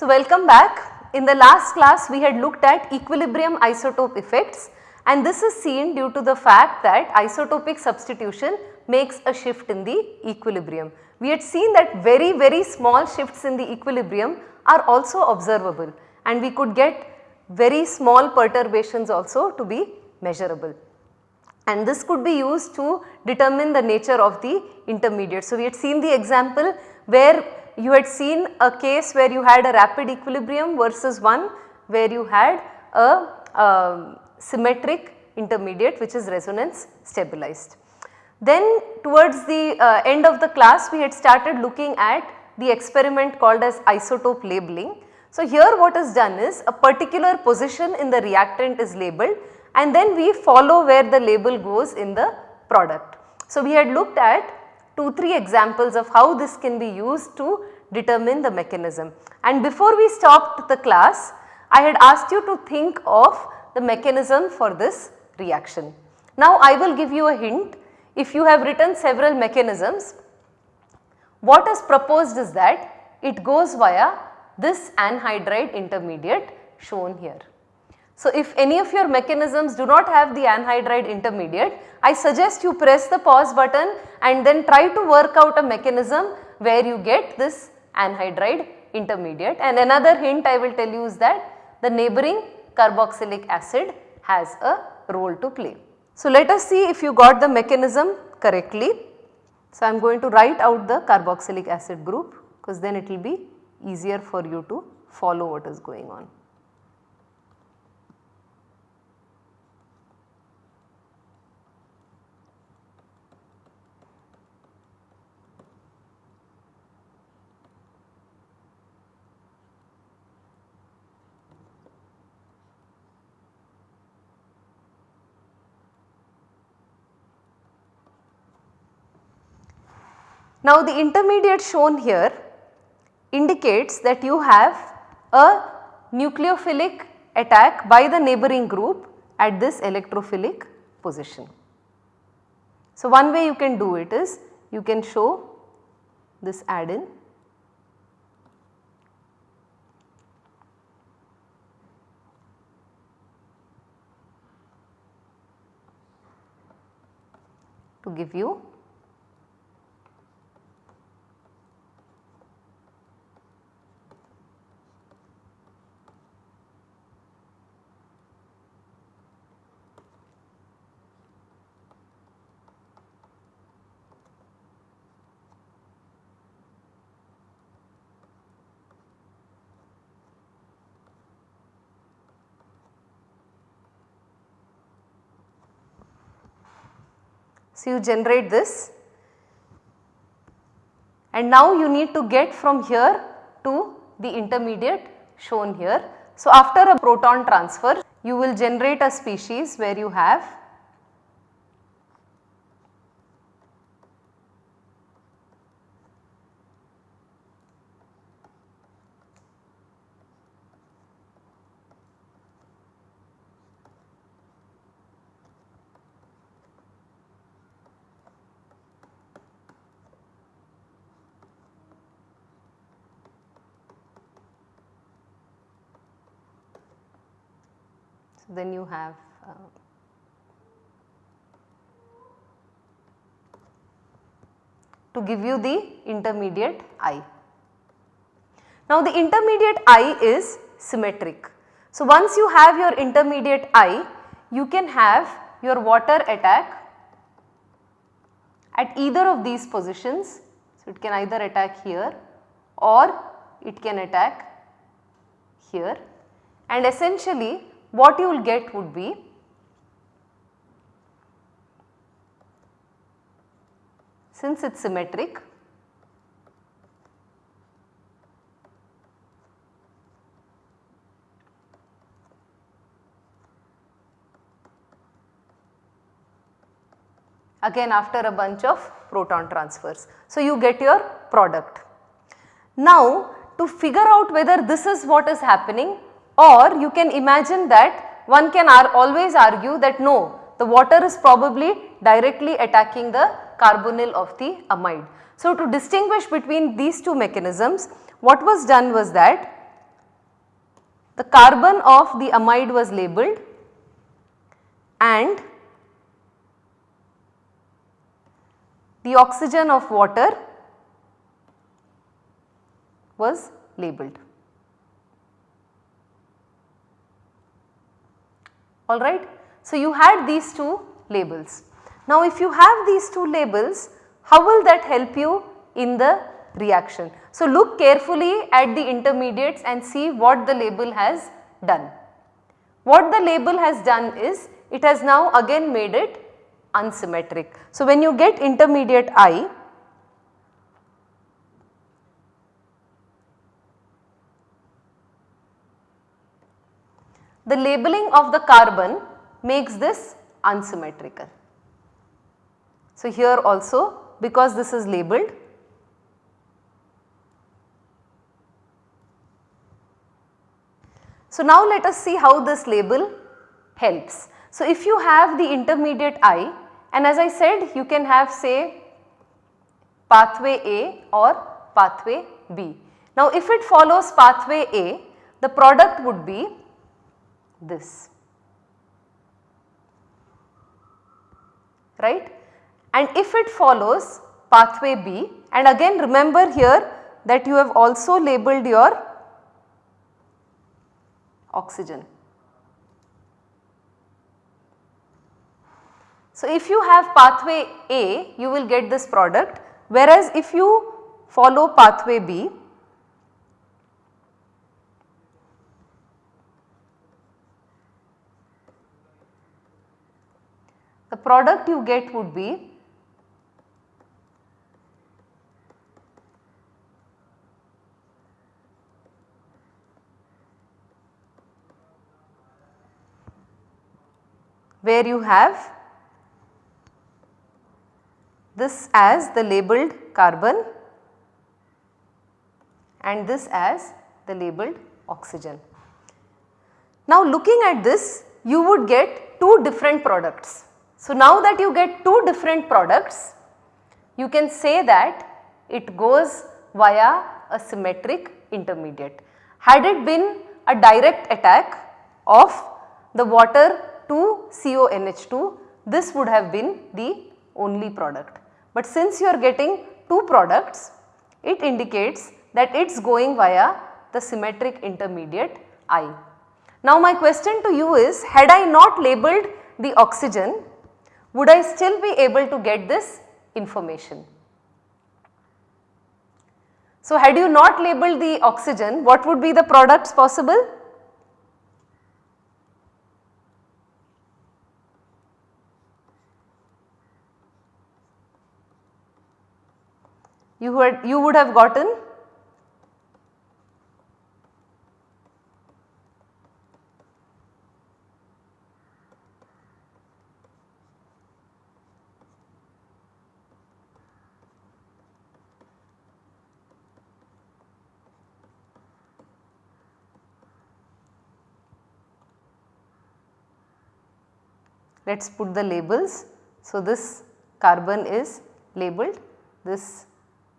So, welcome back. In the last class we had looked at equilibrium isotope effects and this is seen due to the fact that isotopic substitution makes a shift in the equilibrium. We had seen that very very small shifts in the equilibrium are also observable and we could get very small perturbations also to be measurable and this could be used to determine the nature of the intermediate. So, we had seen the example where you had seen a case where you had a rapid equilibrium versus one where you had a uh, symmetric intermediate which is resonance stabilized. Then towards the uh, end of the class we had started looking at the experiment called as isotope labeling. So, here what is done is a particular position in the reactant is labeled and then we follow where the label goes in the product. So, we had looked at 2-3 examples of how this can be used to determine the mechanism. And before we stopped the class, I had asked you to think of the mechanism for this reaction. Now, I will give you a hint if you have written several mechanisms, what is proposed is that it goes via this anhydride intermediate shown here. So, if any of your mechanisms do not have the anhydride intermediate, I suggest you press the pause button and then try to work out a mechanism where you get this anhydride intermediate and another hint I will tell you is that the neighboring carboxylic acid has a role to play. So, let us see if you got the mechanism correctly. So, I am going to write out the carboxylic acid group because then it will be easier for you to follow what is going on. Now the intermediate shown here indicates that you have a nucleophilic attack by the neighboring group at this electrophilic position. So one way you can do it is you can show this add-in to give you So, you generate this and now you need to get from here to the intermediate shown here. So, after a proton transfer you will generate a species where you have then you have uh, to give you the intermediate I. Now the intermediate I is symmetric. So once you have your intermediate I, you can have your water attack at either of these positions. So it can either attack here or it can attack here and essentially what you will get would be since it is symmetric again after a bunch of proton transfers. So, you get your product. Now, to figure out whether this is what is happening or you can imagine that one can always argue that no, the water is probably directly attacking the carbonyl of the amide. So, to distinguish between these two mechanisms, what was done was that the carbon of the amide was labeled and the oxygen of water was labeled. Alright. So, you had these two labels. Now, if you have these two labels, how will that help you in the reaction? So, look carefully at the intermediates and see what the label has done. What the label has done is it has now again made it unsymmetric. So, when you get intermediate I, the labeling of the carbon makes this unsymmetrical. So, here also because this is labeled So, now let us see how this label helps. So, if you have the intermediate I and as I said you can have say pathway A or pathway B. Now, if it follows pathway A the product would be this right and if it follows pathway B and again remember here that you have also labeled your oxygen. So, if you have pathway A you will get this product whereas if you follow pathway B product you get would be where you have this as the labeled carbon and this as the labeled oxygen. Now looking at this you would get two different products. So now that you get two different products you can say that it goes via a symmetric intermediate. Had it been a direct attack of the water to CONH2 this would have been the only product. But since you are getting two products, it indicates that it is going via the symmetric intermediate I. Now my question to you is had I not labeled the oxygen would I still be able to get this information? So had you not labeled the oxygen what would be the products possible? you would, you would have gotten let us put the labels. So, this carbon is labeled, this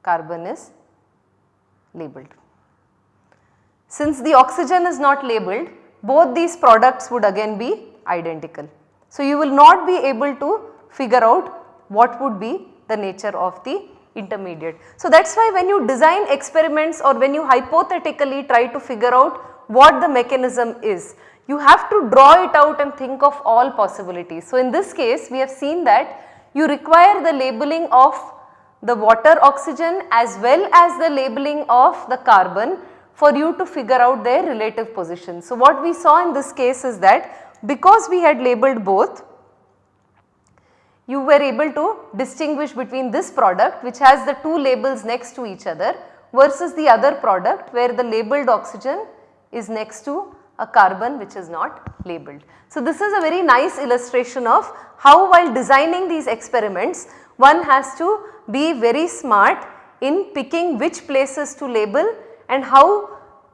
carbon is labeled. Since the oxygen is not labeled both these products would again be identical. So, you will not be able to figure out what would be the nature of the intermediate. So, that is why when you design experiments or when you hypothetically try to figure out what the mechanism is, you have to draw it out and think of all possibilities. So, in this case we have seen that you require the labeling of the water oxygen as well as the labeling of the carbon for you to figure out their relative position. So, what we saw in this case is that because we had labeled both you were able to distinguish between this product which has the two labels next to each other versus the other product where the labeled oxygen is next to a carbon which is not labeled. So, this is a very nice illustration of how while designing these experiments one has to be very smart in picking which places to label and how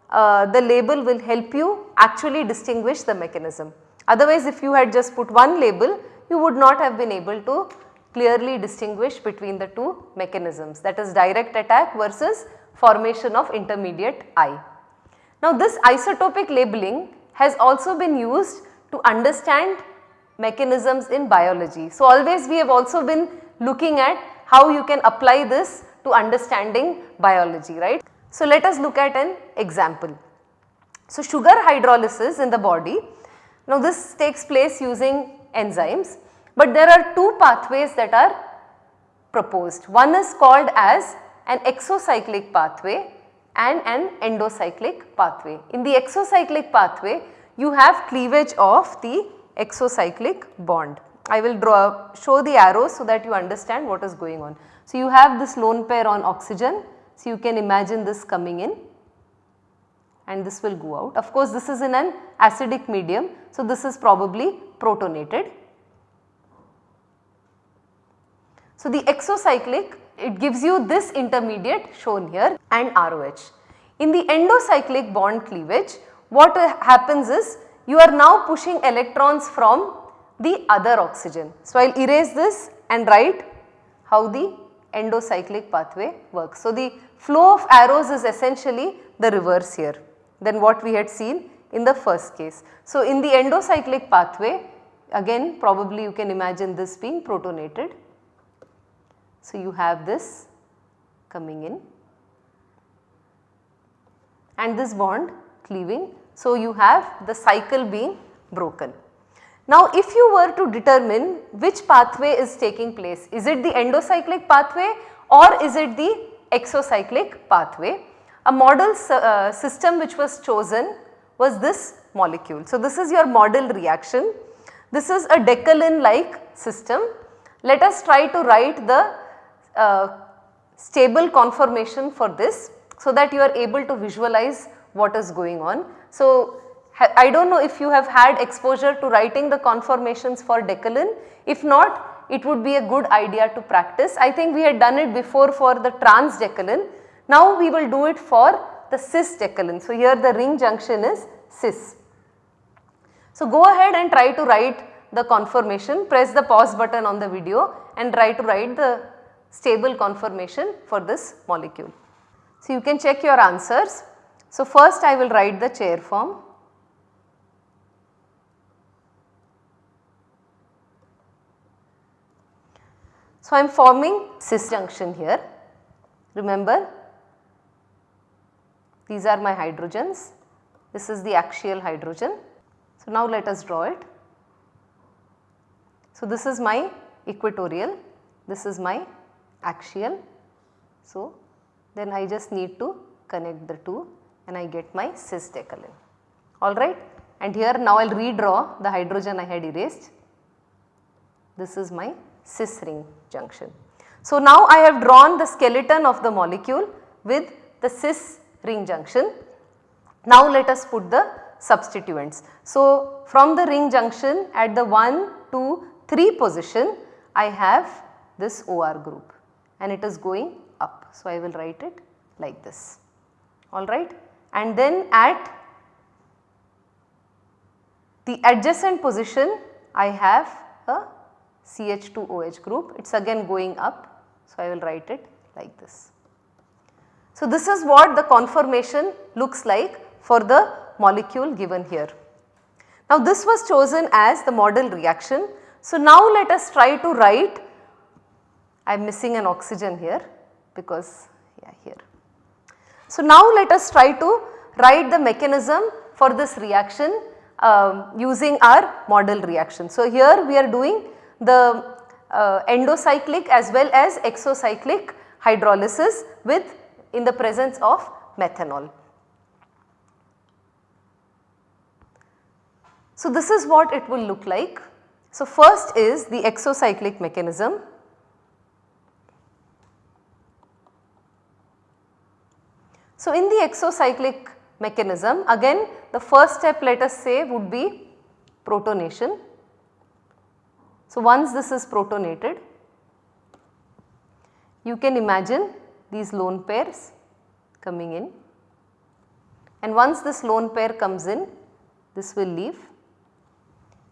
uh, the label will help you actually distinguish the mechanism. Otherwise if you had just put one label you would not have been able to clearly distinguish between the two mechanisms that is direct attack versus formation of intermediate I. Now this isotopic labeling has also been used to understand mechanisms in biology. So always we have also been looking at how you can apply this to understanding biology, right. So let us look at an example. So sugar hydrolysis in the body, now this takes place using enzymes, but there are two pathways that are proposed. One is called as an exocyclic pathway and an endocyclic pathway. In the exocyclic pathway, you have cleavage of the exocyclic bond. I will draw show the arrows so that you understand what is going on. So, you have this lone pair on oxygen. So, you can imagine this coming in and this will go out. Of course, this is in an acidic medium. So, this is probably protonated. So, the exocyclic it gives you this intermediate shown here and ROH. In the endocyclic bond cleavage what happens is you are now pushing electrons from the other oxygen. So, I will erase this and write how the endocyclic pathway works. So, the flow of arrows is essentially the reverse here than what we had seen in the first case. So, in the endocyclic pathway again probably you can imagine this being protonated. So, you have this coming in and this bond cleaving. So, you have the cycle being broken. Now, if you were to determine which pathway is taking place, is it the endocyclic pathway or is it the exocyclic pathway? A model uh, system which was chosen was this molecule. So, this is your model reaction. This is a Decalin like system. Let us try to write the uh, stable conformation for this so that you are able to visualize what is going on. So, I do not know if you have had exposure to writing the conformations for Decalin. If not, it would be a good idea to practice. I think we had done it before for the trans Decalin. Now we will do it for the cis Decalin. So here the ring junction is cis. So go ahead and try to write the conformation, press the pause button on the video and try to write the stable conformation for this molecule. So you can check your answers. So first I will write the chair form. So, I am forming cis junction here. Remember these are my hydrogens, this is the axial hydrogen. So, now let us draw it. So, this is my equatorial, this is my axial. So, then I just need to connect the two and I get my cis decalin alright. And here now I will redraw the hydrogen I had erased. This is my cis ring junction. So, now I have drawn the skeleton of the molecule with the cis ring junction. Now, let us put the substituents. So, from the ring junction at the 1, 2, 3 position I have this OR group and it is going up. So, I will write it like this alright and then at the adjacent position I have a CH2OH group it is again going up. So, I will write it like this. So, this is what the conformation looks like for the molecule given here. Now, this was chosen as the model reaction. So, now let us try to write I am missing an oxygen here because yeah here. So, now let us try to write the mechanism for this reaction um, using our model reaction. So, here we are doing the uh, endocyclic as well as exocyclic hydrolysis with in the presence of methanol. So, this is what it will look like. So, first is the exocyclic mechanism. So, in the exocyclic mechanism again the first step let us say would be protonation. So, once this is protonated, you can imagine these lone pairs coming in. And once this lone pair comes in, this will leave,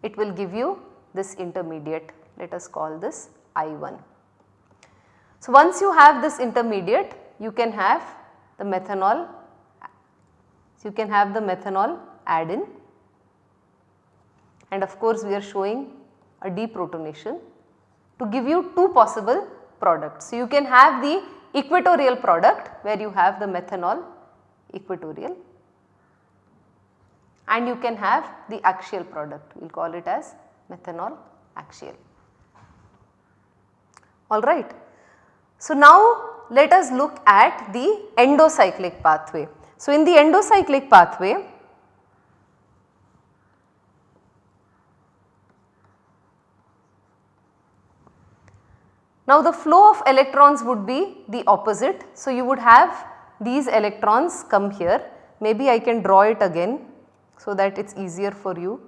it will give you this intermediate, let us call this I1. So, once you have this intermediate, you can have the methanol So, you can have the methanol add in and of course we are showing a deprotonation to give you two possible products. So, you can have the equatorial product where you have the methanol equatorial and you can have the axial product we will call it as methanol axial. Alright. So, now let us look at the endocyclic pathway. So, in the endocyclic pathway Now the flow of electrons would be the opposite. So you would have these electrons come here maybe I can draw it again so that it is easier for you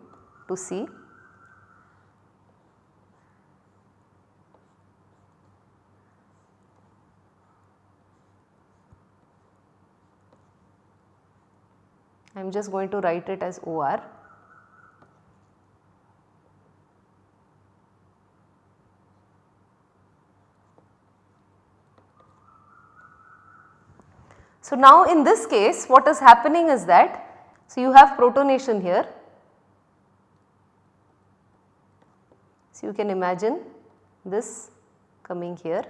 to see. I am just going to write it as OR. So, now in this case what is happening is that, so you have protonation here. So, you can imagine this coming here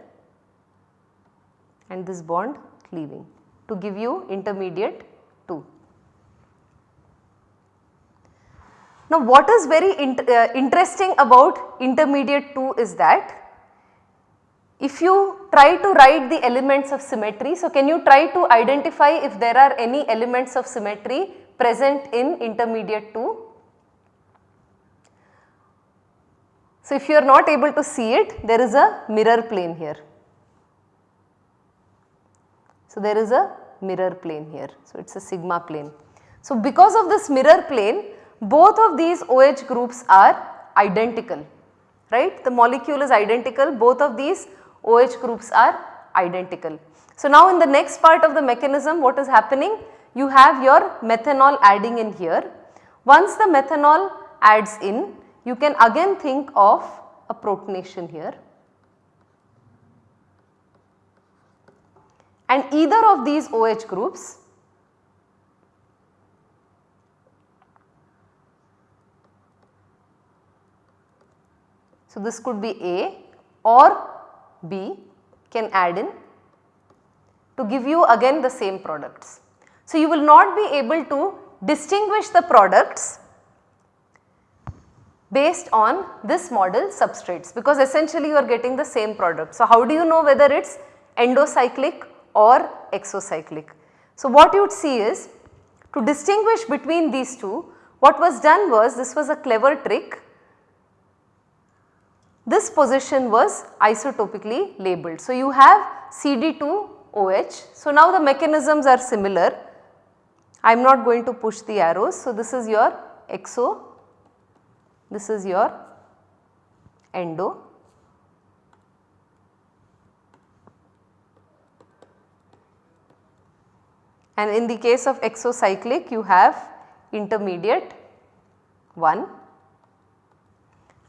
and this bond cleaving to give you intermediate 2. Now what is very uh, interesting about intermediate 2 is that if you try to write the elements of symmetry, so can you try to identify if there are any elements of symmetry present in intermediate 2? So if you are not able to see it, there is a mirror plane here. So there is a mirror plane here, so it is a sigma plane. So because of this mirror plane, both of these OH groups are identical, right. The molecule is identical, both of these OH groups are identical. So now in the next part of the mechanism what is happening? You have your methanol adding in here. Once the methanol adds in, you can again think of a protonation here. And either of these OH groups So, this could be A or B can add in to give you again the same products. So, you will not be able to distinguish the products based on this model substrates because essentially you are getting the same product. So, how do you know whether it is endocyclic or exocyclic? So, what you would see is to distinguish between these two what was done was this was a clever trick this position was isotopically labeled. So, you have CD2OH. So, now the mechanisms are similar. I am not going to push the arrows. So, this is your exo, this is your endo. And in the case of exocyclic you have intermediate 1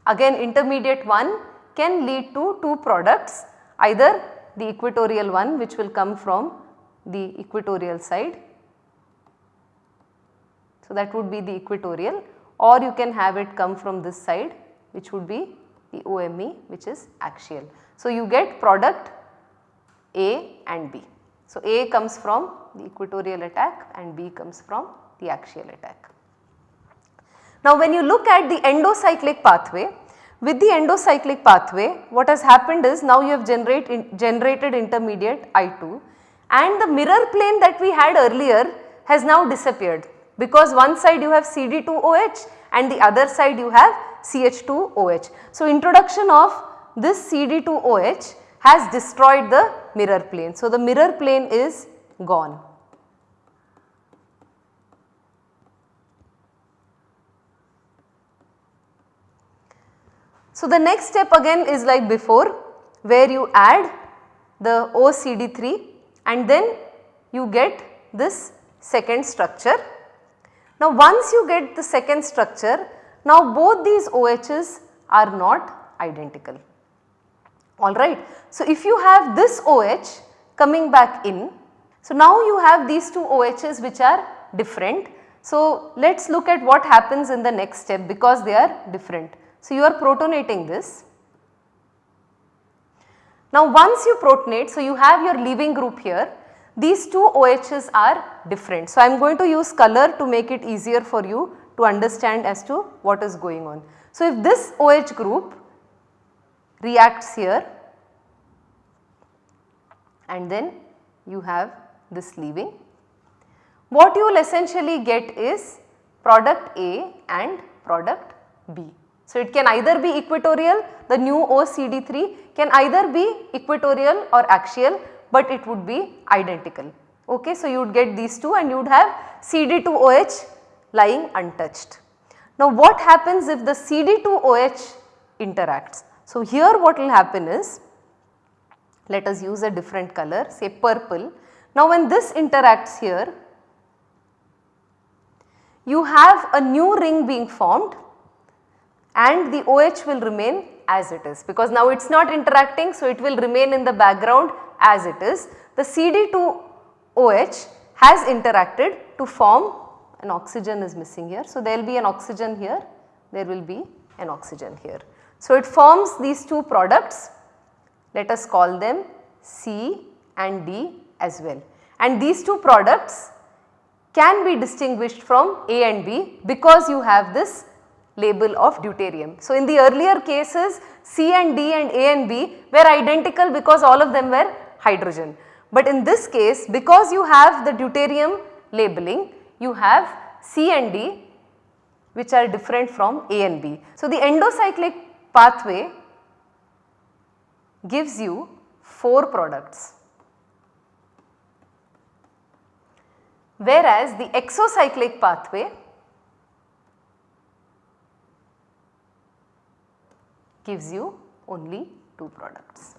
Again intermediate 1 can lead to two products either the equatorial one which will come from the equatorial side. So, that would be the equatorial or you can have it come from this side which would be the OME which is axial. So, you get product A and B. So, A comes from the equatorial attack and B comes from the axial attack. Now when you look at the endocyclic pathway, with the endocyclic pathway what has happened is now you have generate in, generated intermediate I2 and the mirror plane that we had earlier has now disappeared because one side you have CD2OH and the other side you have CH2OH. So introduction of this CD2OH has destroyed the mirror plane. So the mirror plane is gone. So, the next step again is like before where you add the OCD3 and then you get this second structure. Now once you get the second structure, now both these OHs are not identical, alright. So if you have this OH coming back in, So, now you have these two OHs which are different. So, let us look at what happens in the next step because they are different. So, you are protonating this. Now, once you protonate, so you have your leaving group here, these two OHs are different. So, I am going to use color to make it easier for you to understand as to what is going on. So, if this OH group reacts here and then you have this leaving, what you will essentially get is product A and product B. So, it can either be equatorial the new OCD3 can either be equatorial or axial but it would be identical. Okay, so, you would get these two and you would have CD2OH lying untouched. Now, what happens if the CD2OH interacts? So, here what will happen is let us use a different color say purple. Now, when this interacts here you have a new ring being formed and the OH will remain as it is because now it is not interacting so it will remain in the background as it is. The CD2OH has interacted to form an oxygen is missing here. So, there will be an oxygen here, there will be an oxygen here. So, it forms these two products, let us call them C and D as well. And these two products can be distinguished from A and B because you have this label of deuterium. So, in the earlier cases C and D and A and B were identical because all of them were hydrogen. But in this case because you have the deuterium labeling you have C and D which are different from A and B. So, the endocyclic pathway gives you 4 products whereas the exocyclic pathway gives you only 2 products.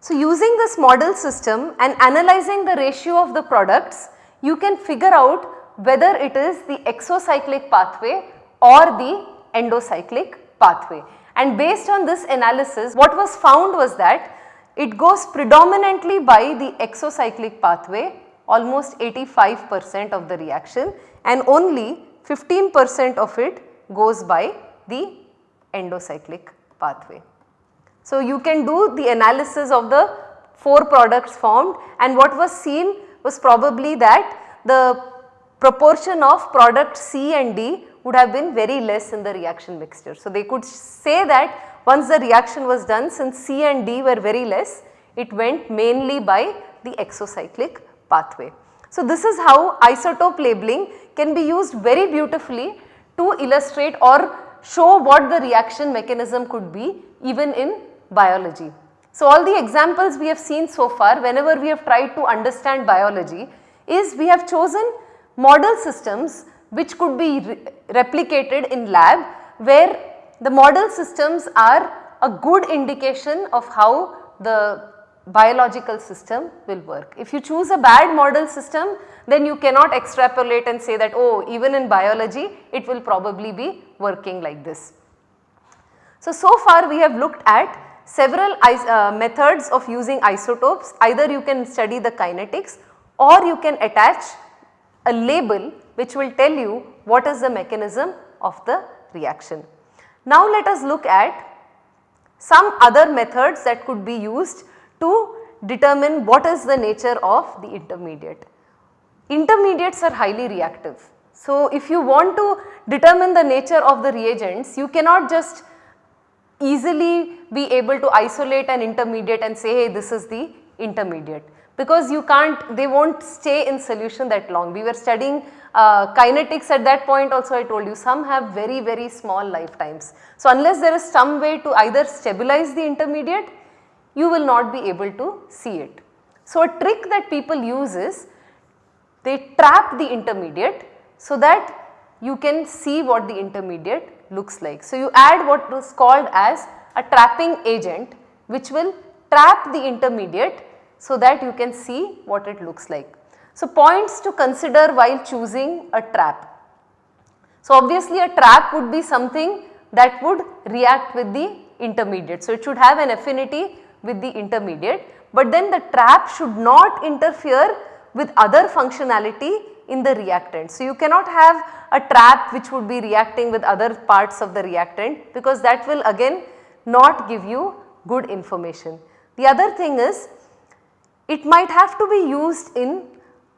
So, using this model system and analyzing the ratio of the products, you can figure out whether it is the exocyclic pathway or the endocyclic pathway. And based on this analysis, what was found was that it goes predominantly by the exocyclic pathway almost 85 percent of the reaction and only 15 percent of it goes by the endocyclic pathway. So, you can do the analysis of the 4 products formed and what was seen was probably that the proportion of product C and D would have been very less in the reaction mixture. So, they could say that once the reaction was done since C and D were very less it went mainly by the exocyclic pathway. So, this is how isotope labeling can be used very beautifully to illustrate or show what the reaction mechanism could be even in biology. So, all the examples we have seen so far whenever we have tried to understand biology is we have chosen model systems which could be re replicated in lab where the model systems are a good indication of how the biological system will work. If you choose a bad model system then you cannot extrapolate and say that oh even in biology it will probably be working like this. So, so far we have looked at several uh, methods of using isotopes either you can study the kinetics or you can attach a label which will tell you what is the mechanism of the reaction. Now let us look at some other methods that could be used to determine what is the nature of the intermediate. Intermediates are highly reactive. So if you want to determine the nature of the reagents you cannot just easily be able to isolate an intermediate and say hey this is the intermediate because you can't they not stay in solution that long. We were studying uh, kinetics at that point also I told you some have very very small lifetimes. So unless there is some way to either stabilize the intermediate you will not be able to see it. So a trick that people use is they trap the intermediate so that you can see what the intermediate looks like. So, you add what is called as a trapping agent which will trap the intermediate so that you can see what it looks like. So, points to consider while choosing a trap. So, obviously a trap would be something that would react with the intermediate. So, it should have an affinity with the intermediate, but then the trap should not interfere with other functionality in the reactant. So, you cannot have a trap which would be reacting with other parts of the reactant because that will again not give you good information. The other thing is it might have to be used in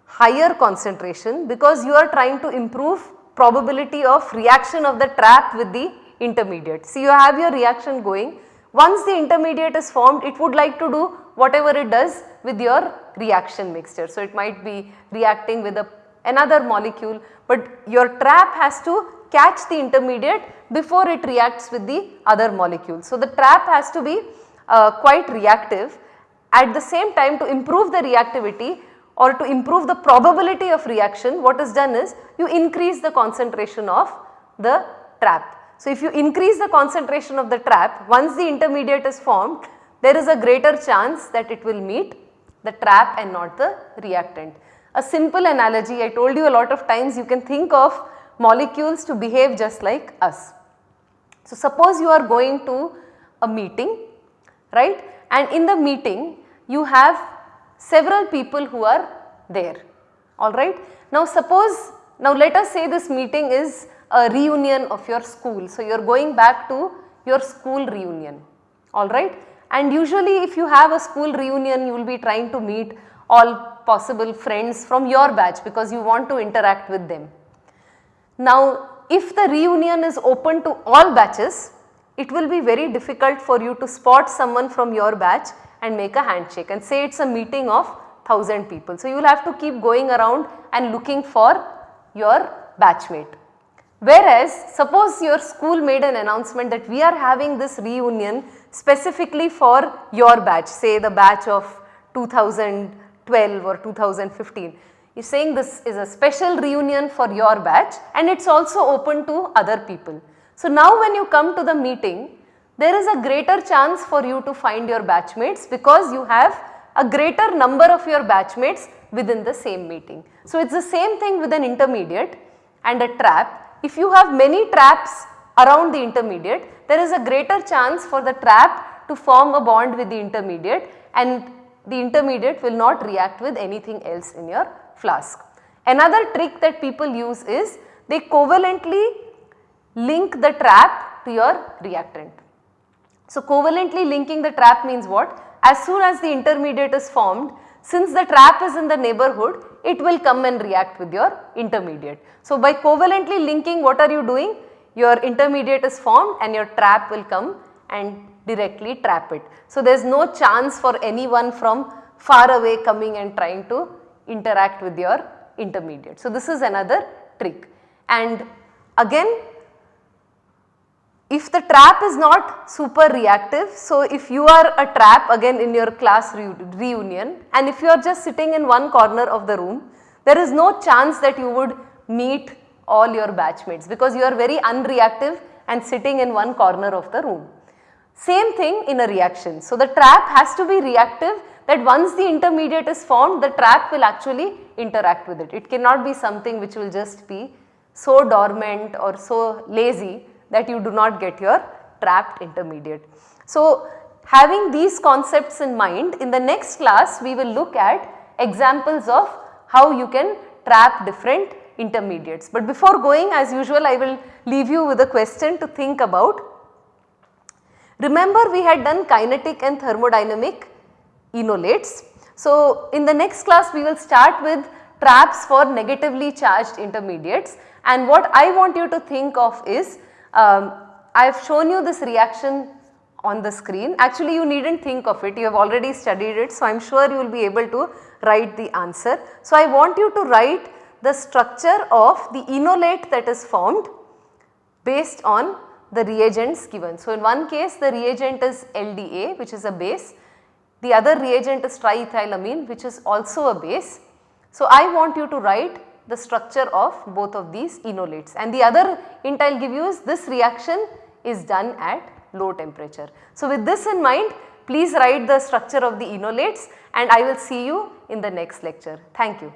higher concentration because you are trying to improve probability of reaction of the trap with the intermediate. So, you have your reaction going once the intermediate is formed it would like to do whatever it does with your reaction mixture. So, it might be reacting with a, another molecule but your trap has to catch the intermediate before it reacts with the other molecule. So, the trap has to be uh, quite reactive at the same time to improve the reactivity or to improve the probability of reaction what is done is you increase the concentration of the trap. So, if you increase the concentration of the trap once the intermediate is formed there is a greater chance that it will meet the trap and not the reactant. A simple analogy I told you a lot of times you can think of molecules to behave just like us. So, suppose you are going to a meeting right and in the meeting you have several people who are there alright. Now suppose now let us say this meeting is a reunion of your school. So, you are going back to your school reunion alright and usually if you have a school reunion you will be trying to meet all possible friends from your batch because you want to interact with them. Now if the reunion is open to all batches it will be very difficult for you to spot someone from your batch and make a handshake and say it is a meeting of 1000 people. So, you will have to keep going around and looking for your batchmate. Whereas, suppose your school made an announcement that we are having this reunion specifically for your batch say the batch of 2012 or 2015 You are saying this is a special reunion for your batch and it is also open to other people. So, now when you come to the meeting there is a greater chance for you to find your batchmates because you have a greater number of your batchmates within the same meeting. So, it is the same thing with an intermediate and a trap. If you have many traps around the intermediate, there is a greater chance for the trap to form a bond with the intermediate and the intermediate will not react with anything else in your flask. Another trick that people use is they covalently link the trap to your reactant. So, covalently linking the trap means what? As soon as the intermediate is formed, since the trap is in the neighborhood, it will come and react with your intermediate. So, by covalently linking what are you doing? Your intermediate is formed and your trap will come and directly trap it. So, there is no chance for anyone from far away coming and trying to interact with your intermediate. So, this is another trick and again if the trap is not super reactive, so if you are a trap again in your class re reunion and if you are just sitting in one corner of the room, there is no chance that you would meet all your batchmates because you are very unreactive and sitting in one corner of the room. Same thing in a reaction. So, the trap has to be reactive that once the intermediate is formed the trap will actually interact with it. It cannot be something which will just be so dormant or so lazy that you do not get your trapped intermediate. So, having these concepts in mind in the next class we will look at examples of how you can trap different intermediates. But before going as usual I will leave you with a question to think about. Remember we had done kinetic and thermodynamic enolates. So, in the next class we will start with traps for negatively charged intermediates and what I want you to think of is um, I have shown you this reaction on the screen. Actually you need not think of it, you have already studied it. So, I am sure you will be able to write the answer. So, I want you to write the structure of the enolate that is formed based on the reagents given. So, in one case the reagent is LDA which is a base, the other reagent is triethylamine which is also a base. So, I want you to write the structure of both of these enolates and the other hint I will give you is this reaction is done at low temperature. So, with this in mind please write the structure of the enolates and I will see you in the next lecture. Thank you.